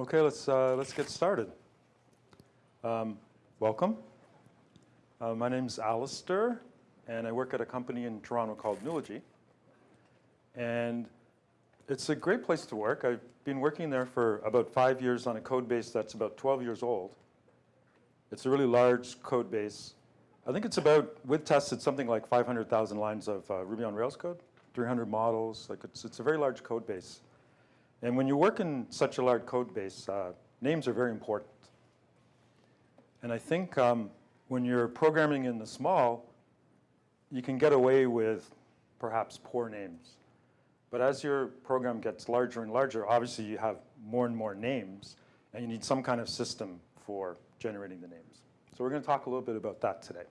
Okay, let's, uh, let's get started. Um, welcome. Uh, my name's Alistair, and I work at a company in Toronto called Nulogy. And it's a great place to work. I've been working there for about five years on a code base that's about 12 years old. It's a really large code base. I think it's about, with tests, it's something like 500,000 lines of uh, Ruby on Rails code, 300 models. Like it's, it's a very large code base. And when you work in such a large code base, uh, names are very important. And I think um, when you're programming in the small, you can get away with perhaps poor names. But as your program gets larger and larger, obviously you have more and more names, and you need some kind of system for generating the names. So we're going to talk a little bit about that today.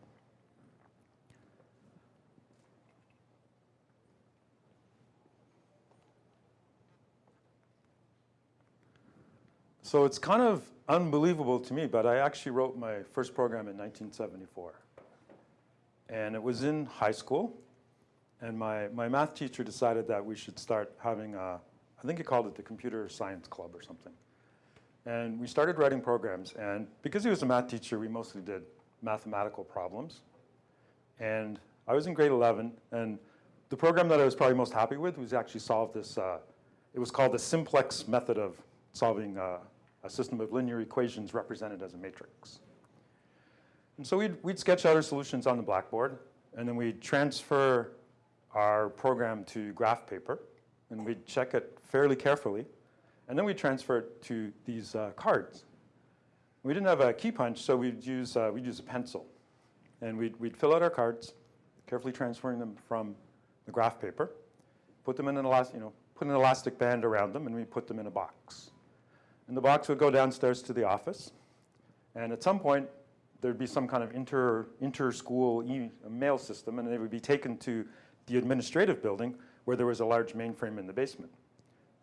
So it's kind of unbelievable to me, but I actually wrote my first program in 1974. And it was in high school. And my, my math teacher decided that we should start having, a, I think he called it the computer science club or something. And we started writing programs. And because he was a math teacher, we mostly did mathematical problems. And I was in grade 11. And the program that I was probably most happy with was actually solved this, uh, it was called the simplex method of solving uh, a system of linear equations represented as a matrix. And so we'd, we'd sketch out our solutions on the blackboard, and then we'd transfer our program to graph paper, and we'd check it fairly carefully, and then we'd transfer it to these uh, cards. We didn't have a key punch, so we'd use, uh, we'd use a pencil. And we'd, we'd fill out our cards, carefully transferring them from the graph paper, put them in an elastic, you know, put an elastic band around them, and we put them in a box. And the box would go downstairs to the office. And at some point, there'd be some kind of inter, inter-school e mail system, and they would be taken to the administrative building where there was a large mainframe in the basement.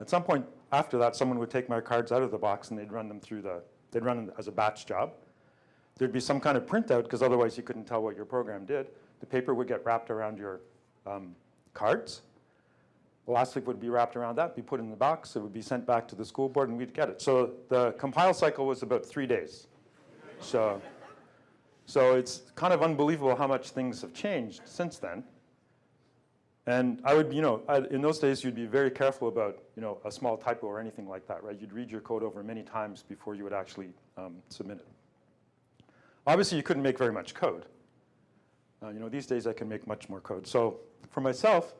At some point after that, someone would take my cards out of the box and they'd run them through the, they'd run them as a batch job. There'd be some kind of printout, because otherwise you couldn't tell what your program did. The paper would get wrapped around your um, cards, Elastic would be wrapped around that, be put in the box, it would be sent back to the school board, and we'd get it. So the compile cycle was about three days. So, so it's kind of unbelievable how much things have changed since then. And I would, you know, I, in those days, you'd be very careful about, you know, a small typo or anything like that, right? You'd read your code over many times before you would actually um, submit it. Obviously, you couldn't make very much code. Uh, you know, these days I can make much more code. So for myself,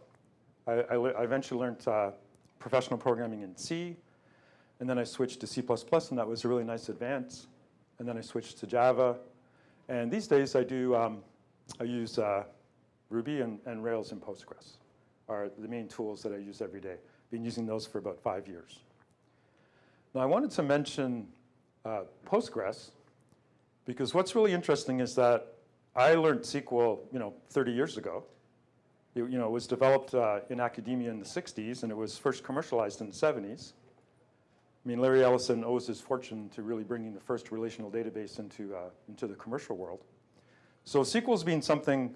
I, I, I eventually learned uh, professional programming in C, and then I switched to C++, and that was a really nice advance. And then I switched to Java. And these days I do, um, I use uh, Ruby and, and, Rails and Postgres are the main tools that I use every day. Been using those for about five years. Now I wanted to mention uh, Postgres because what's really interesting is that I learned SQL, you know, 30 years ago. It, you know, was developed uh, in academia in the 60s, and it was first commercialized in the 70s. I mean, Larry Ellison owes his fortune to really bringing the first relational database into, uh, into the commercial world. So SQL's been something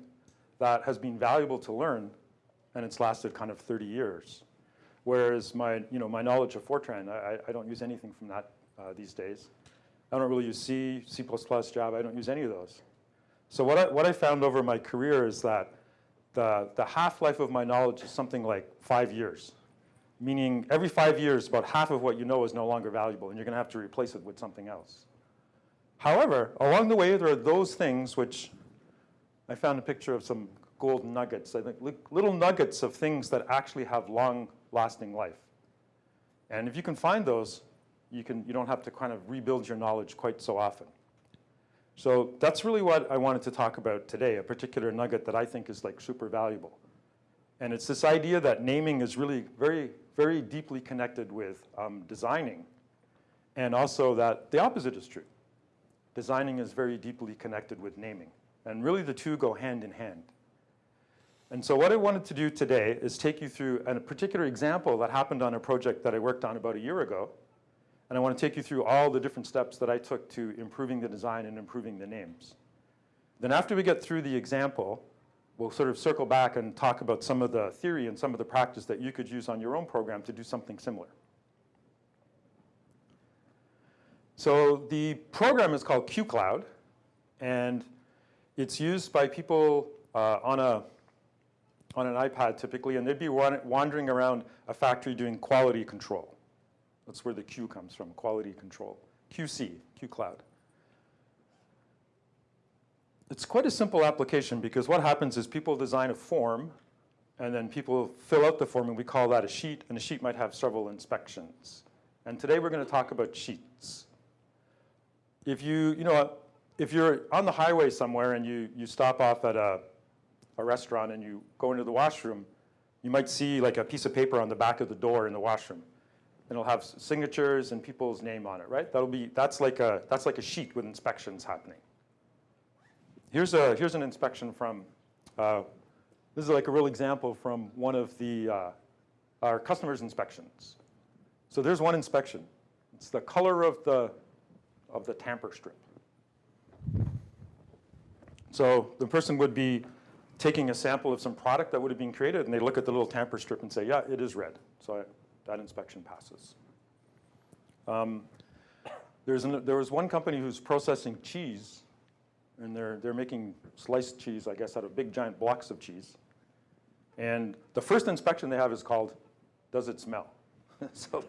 that has been valuable to learn, and it's lasted kind of 30 years. Whereas my, you know, my knowledge of Fortran, I, I don't use anything from that uh, these days. I don't really use C, C++, Java, I don't use any of those. So what I, what I found over my career is that the, the half-life of my knowledge is something like five years, meaning every five years, about half of what you know is no longer valuable, and you're going to have to replace it with something else. However, along the way, there are those things which I found a picture of some gold nuggets, I think little nuggets of things that actually have long-lasting life. And if you can find those, you, can, you don't have to kind of rebuild your knowledge quite so often. So that's really what I wanted to talk about today, a particular nugget that I think is like super valuable. And it's this idea that naming is really very, very deeply connected with um, designing. And also that the opposite is true. Designing is very deeply connected with naming. And really the two go hand in hand. And so what I wanted to do today is take you through a particular example that happened on a project that I worked on about a year ago and I want to take you through all the different steps that I took to improving the design and improving the names. Then after we get through the example, we'll sort of circle back and talk about some of the theory and some of the practice that you could use on your own program to do something similar. So the program is called QCloud, and it's used by people uh, on, a, on an iPad typically, and they'd be wandering around a factory doing quality control. That's where the Q comes from, quality control. QC, QCloud. It's quite a simple application because what happens is people design a form and then people fill out the form and we call that a sheet and a sheet might have several inspections. And today we're going to talk about sheets. If you, you know, if you're on the highway somewhere and you, you stop off at a, a restaurant and you go into the washroom, you might see like a piece of paper on the back of the door in the washroom. And it'll have signatures and people's name on it, right? That'll be, that's like a, that's like a sheet with inspections happening. Here's, a, here's an inspection from, uh, this is like a real example from one of the, uh, our customers' inspections. So there's one inspection. It's the color of the, of the tamper strip. So the person would be taking a sample of some product that would have been created and they look at the little tamper strip and say, yeah, it is red. So I, that inspection passes. Um, an, there was one company who's processing cheese and they're, they're making sliced cheese, I guess, out of big giant blocks of cheese. And the first inspection they have is called, does it smell? so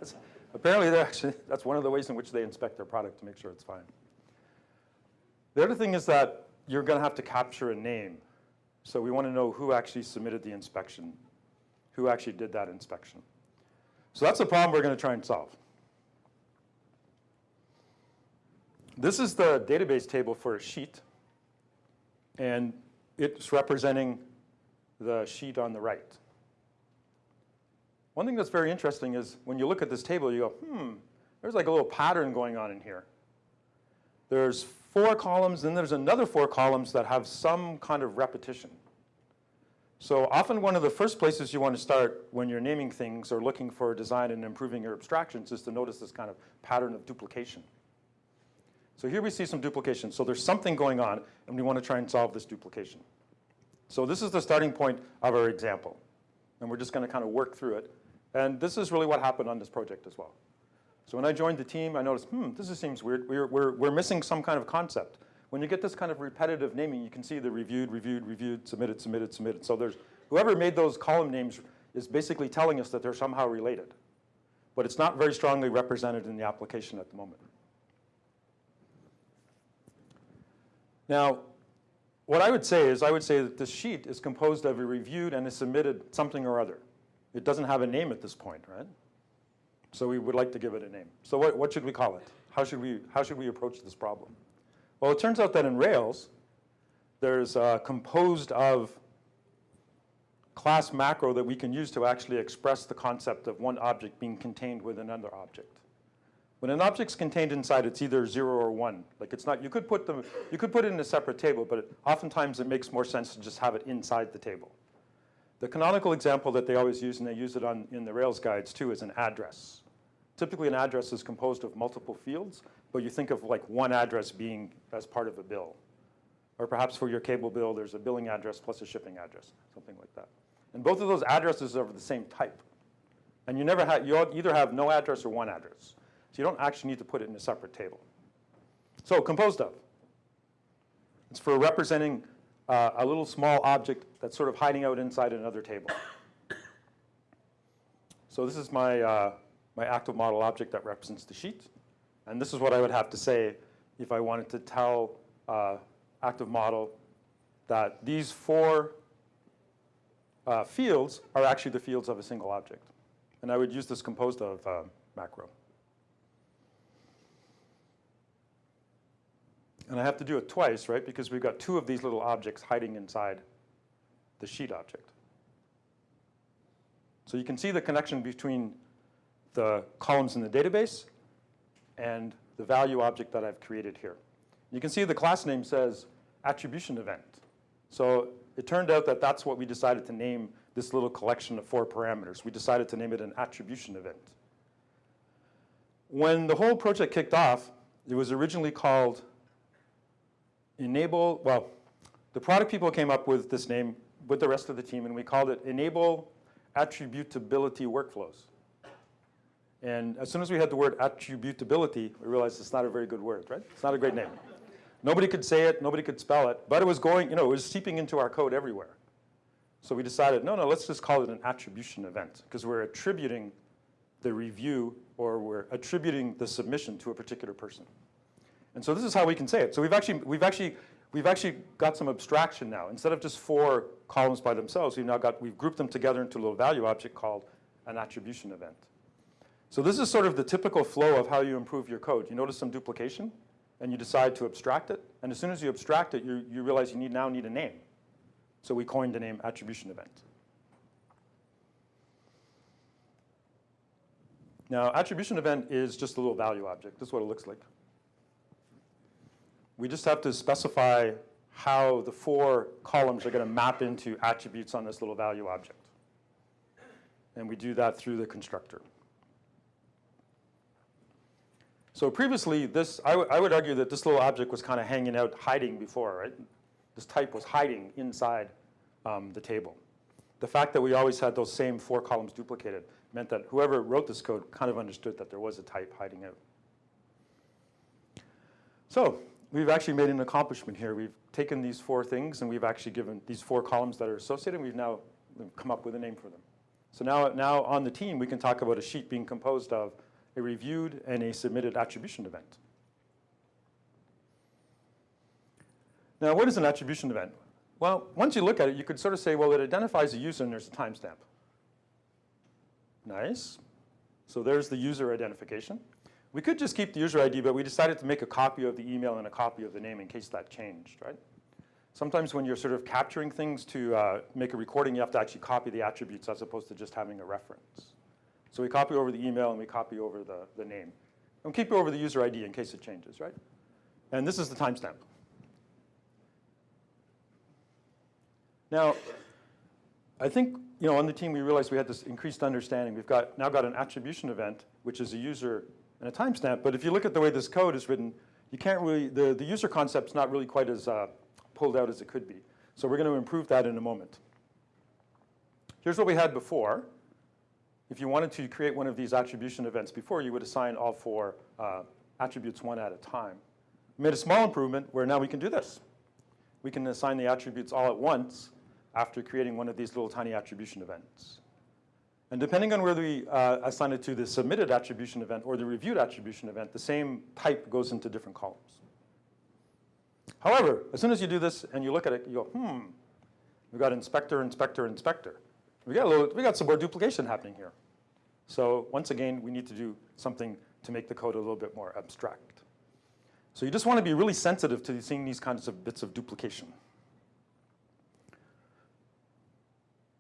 apparently actually, that's one of the ways in which they inspect their product to make sure it's fine. The other thing is that you're going to have to capture a name. So we want to know who actually submitted the inspection, who actually did that inspection. So that's the problem we're going to try and solve. This is the database table for a sheet and it's representing the sheet on the right. One thing that's very interesting is when you look at this table, you go, hmm, there's like a little pattern going on in here. There's four columns, then there's another four columns that have some kind of repetition. So often one of the first places you want to start when you're naming things or looking for design and improving your abstractions is to notice this kind of pattern of duplication. So here we see some duplication. So there's something going on, and we want to try and solve this duplication. So this is the starting point of our example. And we're just going to kind of work through it. And this is really what happened on this project as well. So when I joined the team, I noticed, hmm, this seems weird. We're, we're, we're missing some kind of concept. When you get this kind of repetitive naming, you can see the reviewed, reviewed, reviewed, submitted, submitted, submitted. So there's, whoever made those column names is basically telling us that they're somehow related. But it's not very strongly represented in the application at the moment. Now, what I would say is I would say that this sheet is composed of a reviewed and a submitted something or other. It doesn't have a name at this point, right? So we would like to give it a name. So what, what should we call it? How should, we, how should we approach this problem? Well, it turns out that in Rails, there's uh, composed of class macro that we can use to actually express the concept of one object being contained within another object. When an object's contained inside, it's either zero or one. Like it's not, you could put them, you could put it in a separate table, but it, oftentimes it makes more sense to just have it inside the table. The canonical example that they always use, and they use it on, in the Rails guides too, is an address. Typically an address is composed of multiple fields, but you think of like one address being as part of a bill. Or perhaps for your cable bill, there's a billing address plus a shipping address, something like that. And both of those addresses are of the same type. And you never have, you either have no address or one address. So you don't actually need to put it in a separate table. So composed of. It's for representing uh, a little small object that's sort of hiding out inside another table. So this is my, uh, my active model object that represents the sheet. And this is what I would have to say if I wanted to tell uh, active model that these four uh, fields are actually the fields of a single object. And I would use this composed of uh, macro. And I have to do it twice, right? Because we've got two of these little objects hiding inside the sheet object. So you can see the connection between the columns in the database and the value object that I've created here. You can see the class name says attribution event. So it turned out that that's what we decided to name this little collection of four parameters. We decided to name it an attribution event. When the whole project kicked off, it was originally called enable, well, the product people came up with this name with the rest of the team, and we called it Enable Attributability Workflows. And as soon as we had the word attributability, we realized it's not a very good word, right? It's not a great name. Nobody could say it, nobody could spell it, but it was going, you know, it was seeping into our code everywhere. So we decided, no, no, let's just call it an attribution event because we're attributing the review or we're attributing the submission to a particular person. And so this is how we can say it. So we've actually, we've actually, we've actually got some abstraction now. Instead of just four columns by themselves, we've now got, we've grouped them together into a little value object called an attribution event. So this is sort of the typical flow of how you improve your code. You notice some duplication, and you decide to abstract it. And as soon as you abstract it, you, you realize you need, now need a name. So we coined the name attribution event. Now, attribution event is just a little value object. This is what it looks like. We just have to specify how the four columns are going to map into attributes on this little value object. And we do that through the constructor. So previously, this, I, I would argue that this little object was kind of hanging out, hiding before, right? This type was hiding inside um, the table. The fact that we always had those same four columns duplicated meant that whoever wrote this code kind of understood that there was a type hiding out. So we've actually made an accomplishment here. We've taken these four things and we've actually given these four columns that are associated and we've now come up with a name for them. So now, now on the team, we can talk about a sheet being composed of a reviewed and a submitted attribution event. Now, what is an attribution event? Well, once you look at it, you could sort of say, well, it identifies a user and there's a timestamp. Nice. So there's the user identification. We could just keep the user ID, but we decided to make a copy of the email and a copy of the name in case that changed, right? Sometimes when you're sort of capturing things to uh, make a recording, you have to actually copy the attributes as opposed to just having a reference. So we copy over the email and we copy over the, the name. And we keep over the user ID in case it changes, right? And this is the timestamp. Now, I think you know, on the team we realized we had this increased understanding. We've got, now got an attribution event, which is a user and a timestamp. But if you look at the way this code is written, you can't really, the, the user concept's not really quite as uh, pulled out as it could be. So we're going to improve that in a moment. Here's what we had before. If you wanted to create one of these attribution events before, you would assign all four uh, attributes one at a time. We made a small improvement where now we can do this. We can assign the attributes all at once after creating one of these little tiny attribution events. And depending on whether we uh, assign it to the submitted attribution event or the reviewed attribution event, the same type goes into different columns. However, as soon as you do this and you look at it, you go, hmm, we've got inspector, inspector, inspector. We got, a little, we got some more duplication happening here. So once again, we need to do something to make the code a little bit more abstract. So you just want to be really sensitive to seeing these kinds of bits of duplication.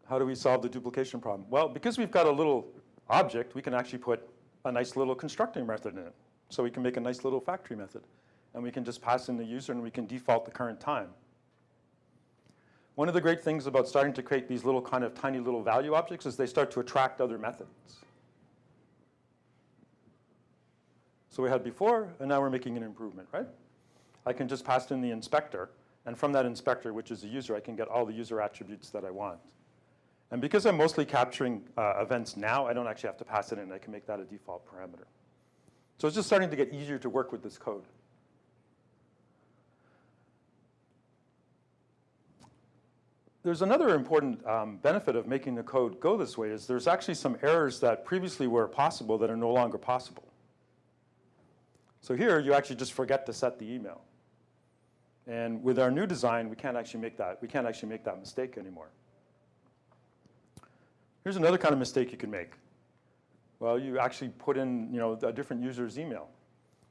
How do we solve the duplication problem? Well, because we've got a little object, we can actually put a nice little constructing method in it. So we can make a nice little factory method. And we can just pass in the user and we can default the current time. One of the great things about starting to create these little kind of tiny little value objects is they start to attract other methods. So we had before, and now we're making an improvement, right? I can just pass in the inspector, and from that inspector, which is the user, I can get all the user attributes that I want. And because I'm mostly capturing uh, events now, I don't actually have to pass it in. I can make that a default parameter. So it's just starting to get easier to work with this code. There's another important um, benefit of making the code go this way is there's actually some errors that previously were possible that are no longer possible. So here, you actually just forget to set the email. And with our new design, we can't actually make that, we can't actually make that mistake anymore. Here's another kind of mistake you can make. Well, you actually put in, you know, a different user's email.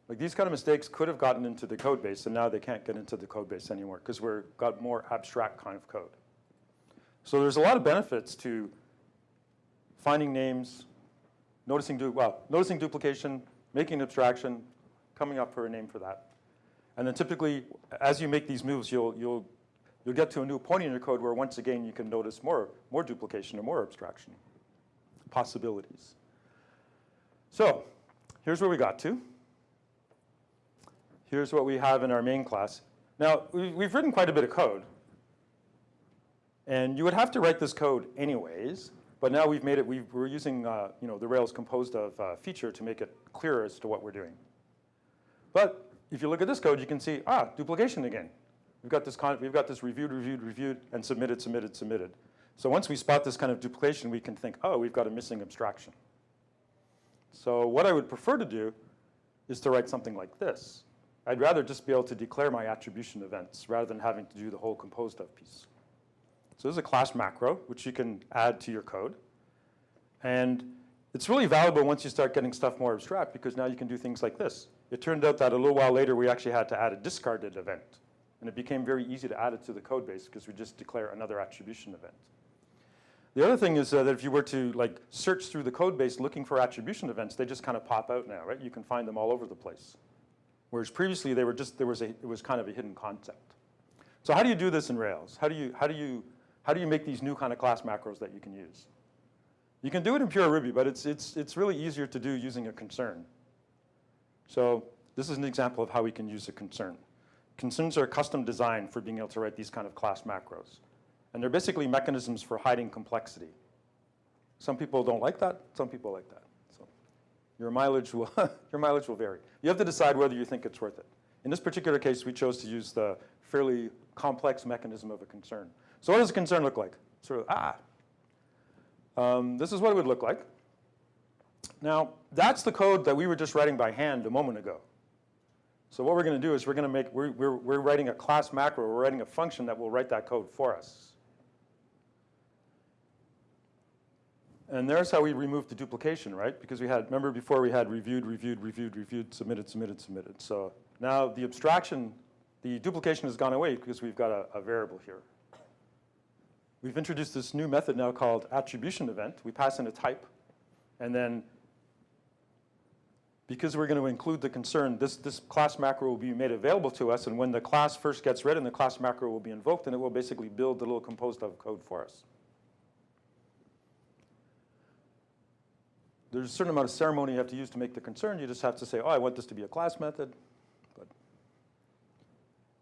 Like these kind of mistakes could have gotten into the code base, and now they can't get into the code base anymore because we've got more abstract kind of code. So there's a lot of benefits to finding names, noticing, du well, noticing duplication, making abstraction, coming up for a name for that. And then typically, as you make these moves, you'll, you'll, you'll get to a new point in your code where once again you can notice more, more duplication or more abstraction, possibilities. So here's where we got to. Here's what we have in our main class. Now, we've written quite a bit of code. And you would have to write this code anyways, But now we've made it, we've, we're using uh, you know, the Rails composed of uh, feature to make it clearer as to what we're doing. But if you look at this code, you can see, ah, duplication again. We've got this, we've got this reviewed, reviewed, reviewed, and submitted, submitted, submitted. So once we spot this kind of duplication, we can think, oh, we've got a missing abstraction. So what I would prefer to do is to write something like this. I'd rather just be able to declare my attribution events rather than having to do the whole composed of piece. So this is a class macro, which you can add to your code. And it's really valuable once you start getting stuff more abstract because now you can do things like this. It turned out that a little while later, we actually had to add a discarded event. And it became very easy to add it to the code base because we just declare another attribution event. The other thing is uh, that if you were to like search through the code base looking for attribution events, they just kind of pop out now, right? You can find them all over the place. Whereas previously they were just, there was a, it was kind of a hidden concept. So how do you do this in Rails? How do you, how do you, how do you make these new kind of class macros that you can use? You can do it in pure Ruby, but it's, it's, it's really easier to do using a concern. So this is an example of how we can use a concern. Concerns are custom designed for being able to write these kind of class macros. And they're basically mechanisms for hiding complexity. Some people don't like that, some people like that. So your mileage will, your mileage will vary. You have to decide whether you think it's worth it. In this particular case, we chose to use the fairly complex mechanism of a concern. So what does a concern look like? Sort of, ah. Um, this is what it would look like. Now, that's the code that we were just writing by hand a moment ago. So what we're going to do is we're going to make, we're, we're, we're writing a class macro, we're writing a function that will write that code for us. And there's how we removed the duplication, right? Because we had, remember before we had reviewed, reviewed, reviewed, reviewed, submitted, submitted, submitted. So now the abstraction, the duplication has gone away because we've got a, a variable here. We've introduced this new method now called attribution event. We pass in a type, and then because we're going to include the concern, this, this class macro will be made available to us, and when the class first gets written, the class macro will be invoked, and it will basically build the little composed of code for us. there's a certain amount of ceremony you have to use to make the concern. You just have to say, oh, I want this to be a class method. But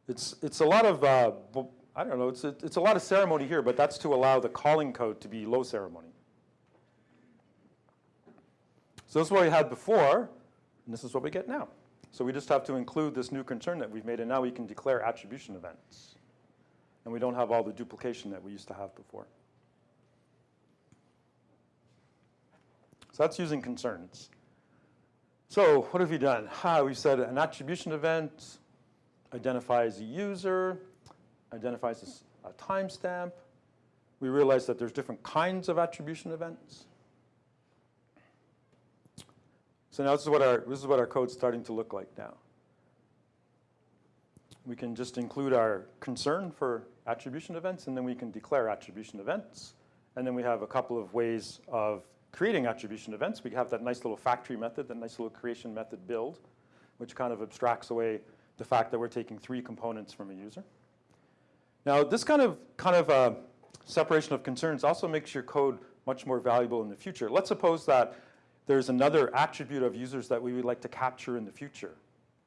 it's, it's a lot of, uh, I don't know, it's a, it's a lot of ceremony here, but that's to allow the calling code to be low ceremony. So this is what we had before, and this is what we get now. So we just have to include this new concern that we've made, and now we can declare attribution events. And we don't have all the duplication that we used to have before. So that's using concerns. So what have we done? Ah, we said an attribution event identifies a user, identifies a, a timestamp. We realize that there's different kinds of attribution events. So now this is what our, this is what our code's starting to look like now. We can just include our concern for attribution events, and then we can declare attribution events. And then we have a couple of ways of creating attribution events, we have that nice little factory method, that nice little creation method build, which kind of abstracts away the fact that we're taking three components from a user. Now, this kind of, kind of uh, separation of concerns also makes your code much more valuable in the future. Let's suppose that there's another attribute of users that we would like to capture in the future.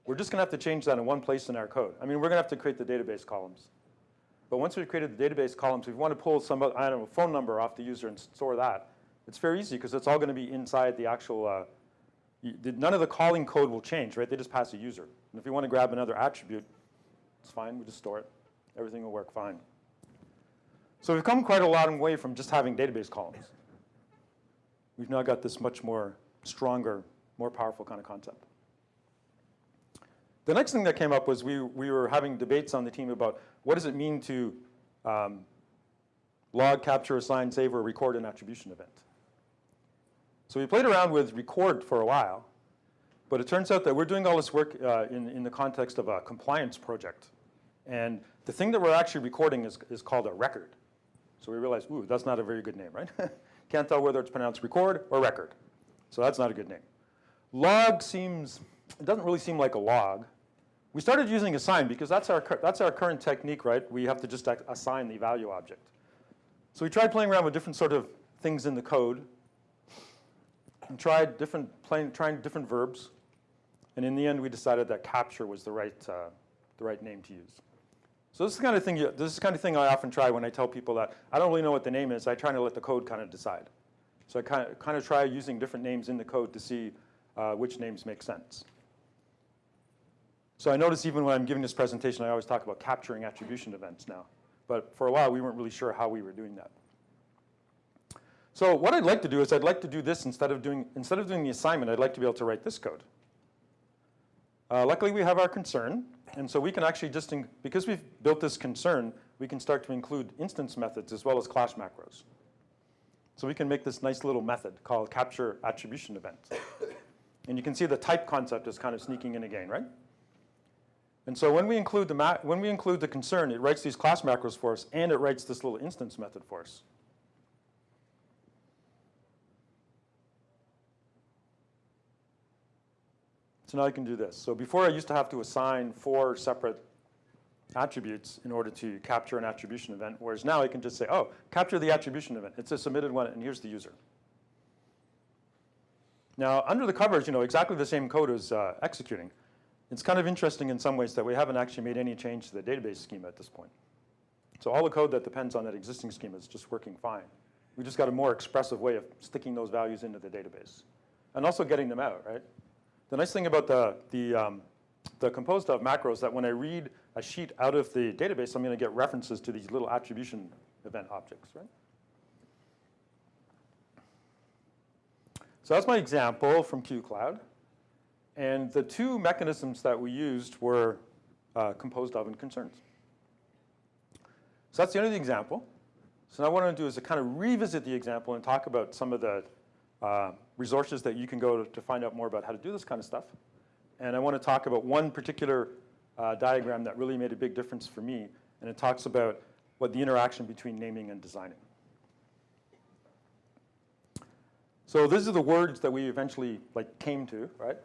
We're just going to have to change that in one place in our code. I mean, we're going to have to create the database columns. But once we've created the database columns, if we want to pull some, I don't know, phone number off the user and store that, it's very easy because it's all going to be inside the actual, uh, none of the calling code will change, right? They just pass a user. And if you want to grab another attribute, it's fine, we just store it. Everything will work fine. So we've come quite a long way from just having database columns. We've now got this much more stronger, more powerful kind of concept. The next thing that came up was we, we were having debates on the team about what does it mean to um, log, capture, assign, save, or record an attribution event. So we played around with record for a while, but it turns out that we're doing all this work uh, in, in the context of a compliance project. And the thing that we're actually recording is, is called a record. So we realized, ooh, that's not a very good name, right? Can't tell whether it's pronounced record or record. So that's not a good name. Log seems, it doesn't really seem like a log. We started using assign because that's our, that's our current technique, right? We have to just assign the value object. So we tried playing around with different sort of things in the code and tried different, playing, trying different verbs. And in the end, we decided that capture was the right, uh, the right name to use. So this is the kind of thing. You, this is kind of thing I often try when I tell people that I don't really know what the name is. I try to let the code kind of decide. So I kind of, kind of try using different names in the code to see uh, which names make sense. So I notice even when I'm giving this presentation, I always talk about capturing attribution events now. But for a while, we weren't really sure how we were doing that. So what I'd like to do is I'd like to do this instead of doing, instead of doing the assignment, I'd like to be able to write this code. Uh, luckily, we have our concern. And so we can actually just, because we've built this concern, we can start to include instance methods as well as class macros. So we can make this nice little method called capture attribution event. and you can see the type concept is kind of sneaking in again, right? And so when we include the, when we include the concern, it writes these class macros for us, and it writes this little instance method for us. So now I can do this. So before I used to have to assign four separate attributes in order to capture an attribution event, whereas now I can just say, oh, capture the attribution event. It's a submitted one, and here's the user. Now, under the covers, you know, exactly the same code is uh, executing. It's kind of interesting in some ways that we haven't actually made any change to the database schema at this point. So all the code that depends on that existing schema is just working fine. We just got a more expressive way of sticking those values into the database. And also getting them out, right? The nice thing about the, the, um, the composed of macros that when I read a sheet out of the database, I'm going to get references to these little attribution event objects, right? So that's my example from QCloud. And the two mechanisms that we used were uh, composed of and concerns. So that's the end of the example. So now what I'm going to do is to kind of revisit the example and talk about some of the uh, resources that you can go to, to, find out more about how to do this kind of stuff. And I want to talk about one particular uh, diagram that really made a big difference for me, and it talks about what the interaction between naming and designing. So these are the words that we eventually like came to, right?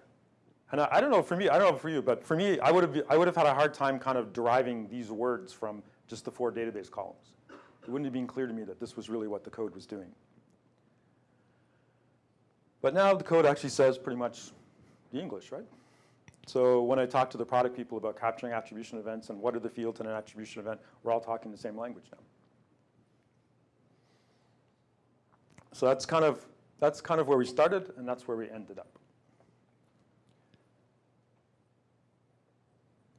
And I, I, don't know for me, I don't know for you, but for me, I would have I would have had a hard time kind of deriving these words from just the four database columns. It wouldn't have been clear to me that this was really what the code was doing. But now the code actually says pretty much the English, right? So when I talk to the product people about capturing attribution events and what are the fields in an attribution event, we're all talking the same language now. So that's kind of that's kind of where we started, and that's where we ended up.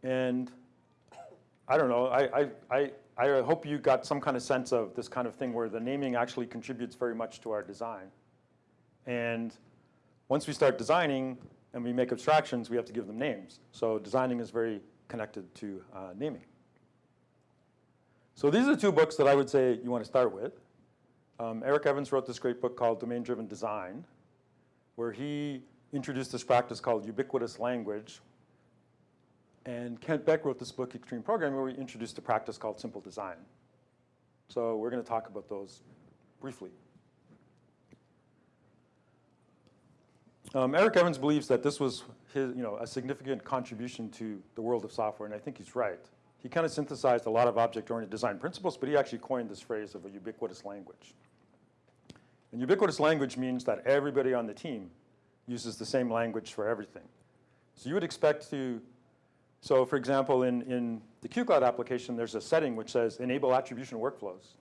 And I don't know, I, I, I, I hope you got some kind of sense of this kind of thing where the naming actually contributes very much to our design. And once we start designing and we make abstractions, we have to give them names. So designing is very connected to uh, naming. So these are the two books that I would say you want to start with. Um, Eric Evans wrote this great book called Domain-Driven Design, where he introduced this practice called ubiquitous language. And Kent Beck wrote this book, Extreme Programming, where he introduced a practice called simple design. So we're going to talk about those briefly. Um, Eric Evans believes that this was his, you know, a significant contribution to the world of software, and I think he's right. He kind of synthesized a lot of object-oriented design principles, but he actually coined this phrase of a ubiquitous language. And ubiquitous language means that everybody on the team uses the same language for everything. So you would expect to, so for example, in, in the QCloud application, there's a setting which says enable attribution workflows.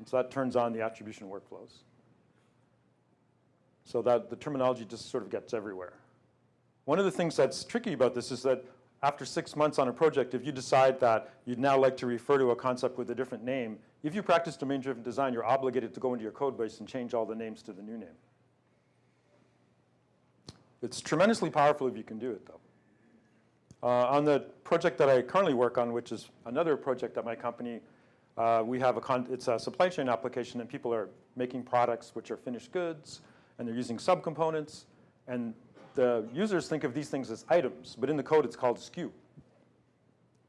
And so that turns on the attribution workflows. So that the terminology just sort of gets everywhere. One of the things that's tricky about this is that after six months on a project, if you decide that you'd now like to refer to a concept with a different name, if you practice domain-driven design, you're obligated to go into your code base and change all the names to the new name. It's tremendously powerful if you can do it, though. Uh, on the project that I currently work on, which is another project at my company, uh, we have a, it's a supply chain application and people are making products which are finished goods and they're using subcomponents and the users think of these things as items, but in the code it's called SKU.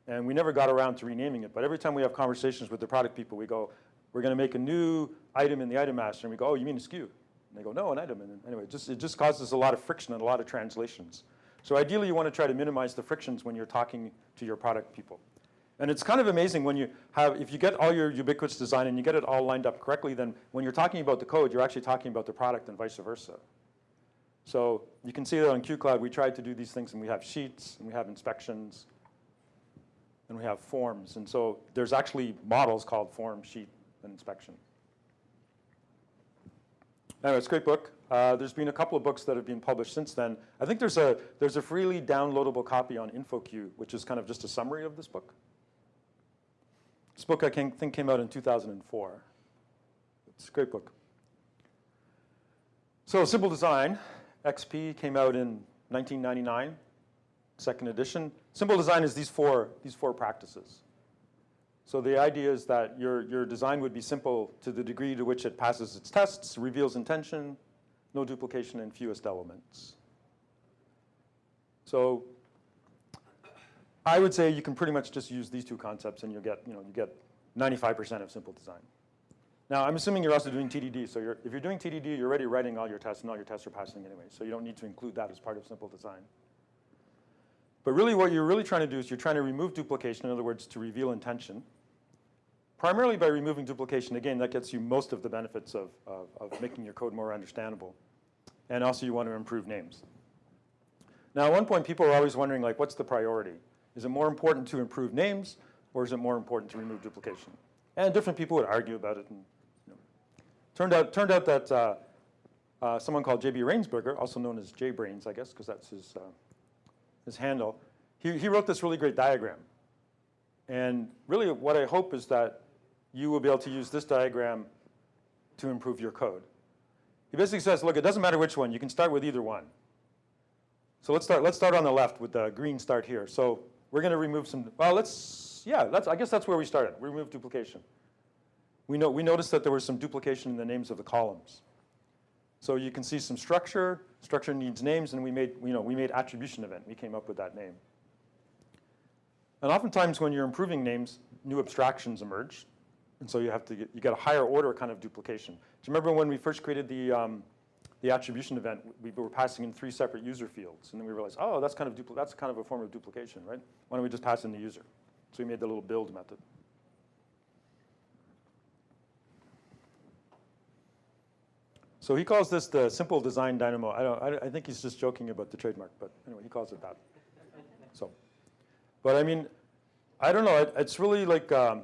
And we never got around to renaming it, but every time we have conversations with the product people, we go, we're going to make a new item in the item master, and we go, oh, you mean a SKU? And they go, no, an item. And anyway, it just, it just causes a lot of friction and a lot of translations. So ideally, you want to try to minimize the frictions when you're talking to your product people. And it's kind of amazing when you have, if you get all your ubiquitous design and you get it all lined up correctly, then when you're talking about the code, you're actually talking about the product and vice versa. So you can see that on QCloud, we tried to do these things, and we have sheets, and we have inspections, and we have forms. And so there's actually models called form, sheet, and inspection. Anyway, it's a great book. Uh, there's been a couple of books that have been published since then. I think there's a, there's a freely downloadable copy on InfoQ, which is kind of just a summary of this book. This book, I think, came out in 2004. It's a great book. So Simple Design, XP came out in 1999, second edition. Simple Design is these four, these four practices. So the idea is that your, your design would be simple to the degree to which it passes its tests, reveals intention, no duplication, and fewest elements. So I would say you can pretty much just use these two concepts and you'll get, you know, you get 95% of simple design. Now, I'm assuming you're also doing TDD. So you're, if you're doing TDD, you're already writing all your tests, and all your tests are passing anyway. So you don't need to include that as part of simple design. But really what you're really trying to do is you're trying to remove duplication, in other words, to reveal intention primarily by removing duplication. Again, that gets you most of the benefits of, of, of making your code more understandable. And also you want to improve names. Now, at one point, people are always wondering, like, what's the priority? Is it more important to improve names, or is it more important to remove duplication? And different people would argue about it. And, you know, turned out, turned out that uh, uh, someone called J.B. Rainsberger, also known as JBrains, I guess, because that's his, uh, his handle, he, he wrote this really great diagram. And really what I hope is that you will be able to use this diagram to improve your code. He basically says, look, it doesn't matter which one. You can start with either one. So let's start, let's start on the left with the green start here. So we're going to remove some, well, let's, yeah, that's, I guess that's where we started. We removed duplication. We, know, we noticed that there was some duplication in the names of the columns. So you can see some structure. Structure needs names, and we made, you know, we made attribution event. We came up with that name. And oftentimes when you're improving names, new abstractions emerge. And so you have to get, you get a higher order kind of duplication. Do you remember when we first created the, um, the attribution event, we were passing in three separate user fields. And then we realized, oh, that's kind of, that's kind of a form of duplication, right? Why don't we just pass in the user? So we made the little build method. So he calls this the simple design dynamo. I, don't, I, I think he's just joking about the trademark, but anyway, he calls it that. So, but I mean, I don't know. It, it's really like um,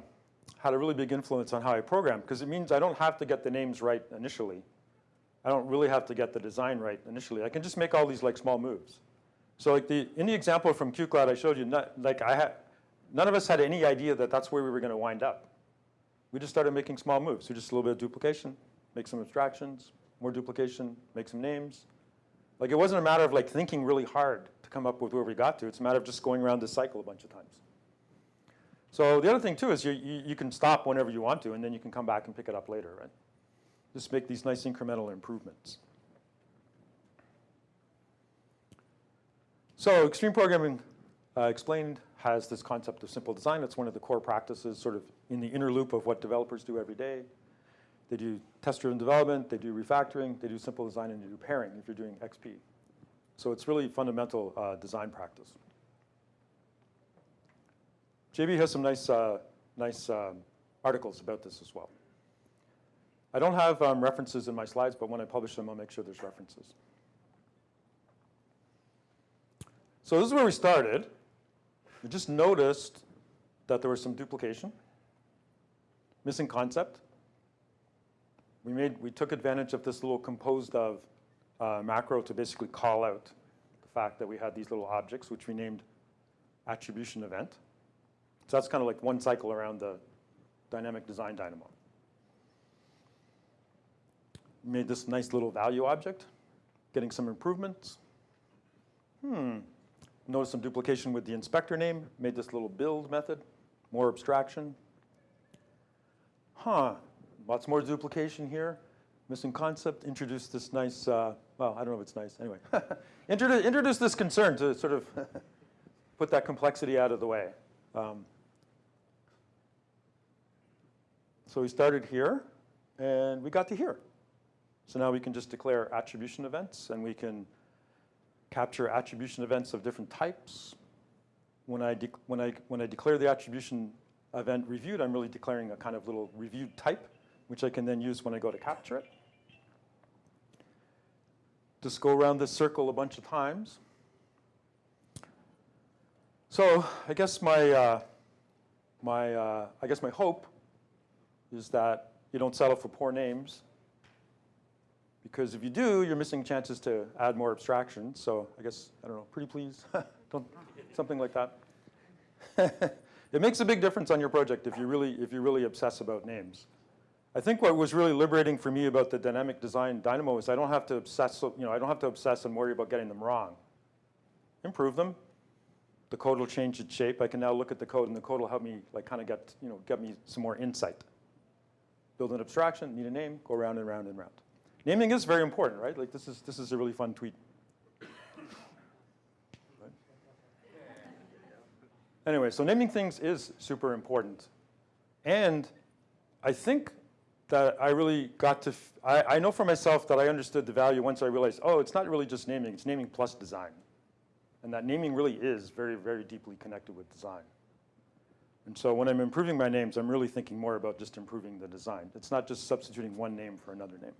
had a really big influence on how I program because it means I don't have to get the names right initially. I don't really have to get the design right initially. I can just make all these like small moves. So like the in the example from QCloud I showed you, not, like I had, none of us had any idea that that's where we were going to wind up. We just started making small moves. So just a little bit of duplication, make some abstractions, more duplication, make some names. Like it wasn't a matter of like thinking really hard to come up with where we got to. It's a matter of just going around this cycle a bunch of times. So the other thing too is you, you, you, can stop whenever you want to and then you can come back and pick it up later, right? Just make these nice incremental improvements. So extreme programming uh, explained has this concept of simple design. It's one of the core practices sort of in the inner loop of what developers do every day. They do test-driven development, they do refactoring, they do simple design, and they do pairing if you're doing XP. So it's really fundamental uh, design practice. JB has some nice, uh, nice um, articles about this as well. I don't have um, references in my slides, but when I publish them, I'll make sure there's references. So this is where we started. We just noticed that there was some duplication, missing concept. We, made, we took advantage of this little composed of uh, macro to basically call out the fact that we had these little objects, which we named attribution event. So that's kind of like one cycle around the dynamic design dynamo. Made this nice little value object, getting some improvements. Hmm, notice some duplication with the inspector name, made this little build method, more abstraction. Huh, lots more duplication here. Missing concept, introduced this nice, uh, well, I don't know if it's nice, anyway. introduce, introduce this concern to sort of put that complexity out of the way. Um, So we started here, and we got to here. So now we can just declare attribution events, and we can capture attribution events of different types. When I, when I, when I declare the attribution event reviewed, I'm really declaring a kind of little reviewed type, which I can then use when I go to capture it. Just go around this circle a bunch of times. So I guess my, uh, my, uh, I guess my hope is that you don't settle for poor names Because if you do, you're missing chances to add more abstraction. So I guess, I don't know, pretty please, don't, something like that. it makes a big difference on your project if you really, if you really obsess about names. I think what was really liberating for me about the dynamic design Dynamo is I don't have to obsess, you know, I don't have to obsess and worry about getting them wrong. Improve them. The code will change its shape. I can now look at the code and the code will help me like kind of get, you know, get me some more insight. Build an abstraction, need a name, go around and round and round. Naming is very important, right? Like this is, this is a really fun tweet. Anyway, so naming things is super important. And I think that I really got to, I, I know for myself that I understood the value once I realized, oh, it's not really just naming, it's naming plus design. And that naming really is very, very deeply connected with design. And so when I'm improving my names, I'm really thinking more about just improving the design. It's not just substituting one name for another name.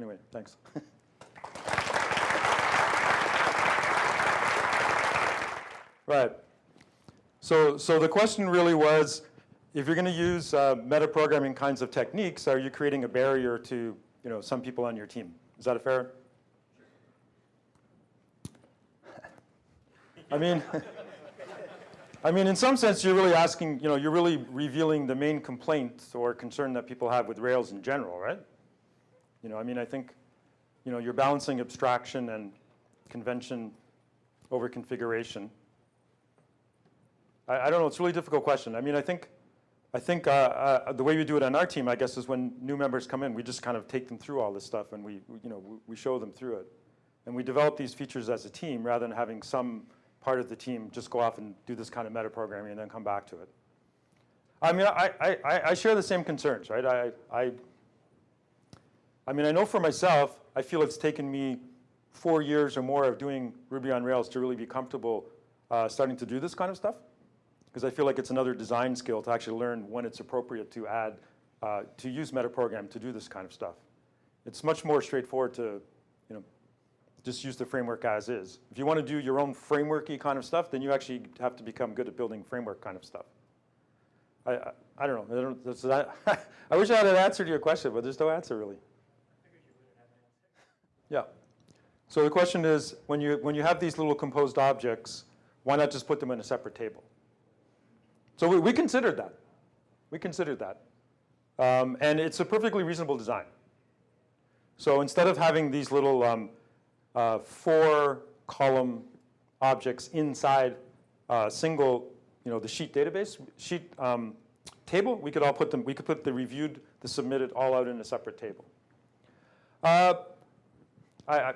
Anyway, thanks. right. So, so the question really was, if you're going to use uh, metaprogramming kinds of techniques, are you creating a barrier to you know, some people on your team? Is that a fair? I mean, I mean, in some sense, you're really asking, you know, you're really revealing the main complaint or concern that people have with Rails in general, right? You know, I mean, I think, you know, you're balancing abstraction and convention over configuration. I, I don't know, it's a really difficult question. I mean, I think, I think uh, uh, the way we do it on our team, I guess, is when new members come in, we just kind of take them through all this stuff and we, you know, we show them through it. And we develop these features as a team rather than having some part of the team just go off and do this kind of metaprogramming and then come back to it. I mean, I, I, I share the same concerns, right? I, I, I mean, I know for myself, I feel it's taken me four years or more of doing Ruby on Rails to really be comfortable uh, starting to do this kind of stuff. Because I feel like it's another design skill to actually learn when it's appropriate to add, uh, to use metaprogram to do this kind of stuff. It's much more straightforward to you know, just use the framework as is. If you want to do your own frameworky kind of stuff, then you actually have to become good at building framework kind of stuff. I, I, I don't know. I, don't, that, I wish I had an answer to your question, but there's no answer really. Yeah. So the question is, when you, when you have these little composed objects, why not just put them in a separate table? So we, we considered that. We considered that. Um, and it's a perfectly reasonable design. So instead of having these little um, uh, four column objects inside a single, you know, the sheet database, sheet um, table, we could all put them, we could put the reviewed, the submitted all out in a separate table. Uh, I, I,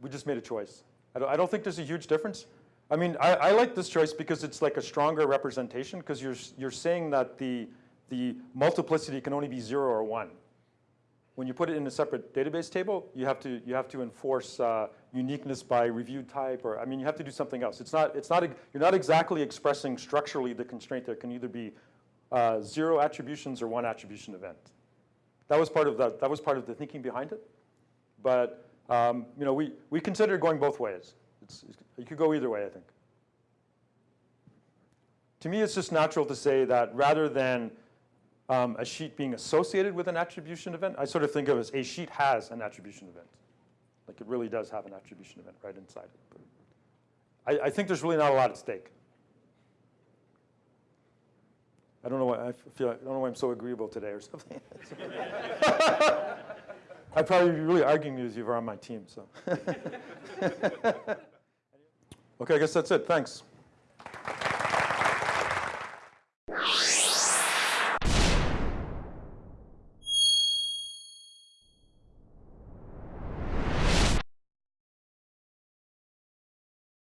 we just made a choice. I don't, I don't, think there's a huge difference. I mean, I, I like this choice because it's like a stronger representation because you're, you're saying that the, the multiplicity can only be zero or one. When you put it in a separate database table, you have to, you have to enforce uh, uniqueness by reviewed type, or I mean, you have to do something else. It's not, it's not, you're not exactly expressing structurally the constraint that can either be uh, zero attributions or one attribution event. That was part of the, that was part of the thinking behind it. But um, you know, we, we considered going both ways. It's, you could go either way, I think. To me, it's just natural to say that rather than um, a sheet being associated with an attribution event, I sort of think of as a sheet has an attribution event. Like it really does have an attribution event right inside it. But I, I think there's really not a lot at stake. I don't know why I feel I don't know why I'm so agreeable today or something. I'd probably be really arguing with you if you were on my team. So, okay, I guess that's it. Thanks.